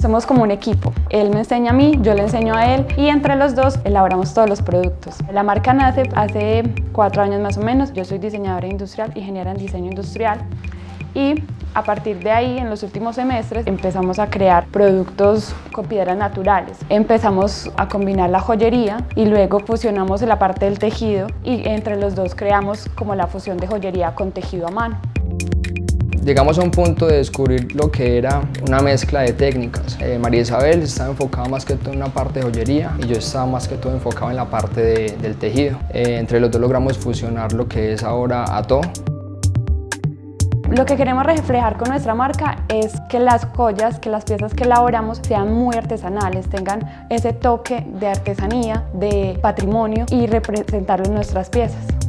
Somos como un equipo. Él me enseña a mí, yo le enseño a él y entre los dos elaboramos todos los productos. La marca nace hace cuatro años más o menos. Yo soy diseñadora industrial, ingeniera en diseño industrial y a partir de ahí, en los últimos semestres, empezamos a crear productos con piedras naturales. Empezamos a combinar la joyería y luego fusionamos la parte del tejido y entre los dos creamos como la fusión de joyería con tejido a mano. Llegamos a un punto de descubrir lo que era una mezcla de técnicas. Eh, María Isabel estaba enfocada más que todo en una parte de joyería y yo estaba más que todo enfocado en la parte del tejido. Eh, entre los dos logramos fusionar lo que es ahora Ato. Lo que queremos reflejar con nuestra marca es que las joyas, que las piezas que elaboramos sean muy artesanales, tengan ese toque de artesanía, de patrimonio y representarlo en nuestras piezas.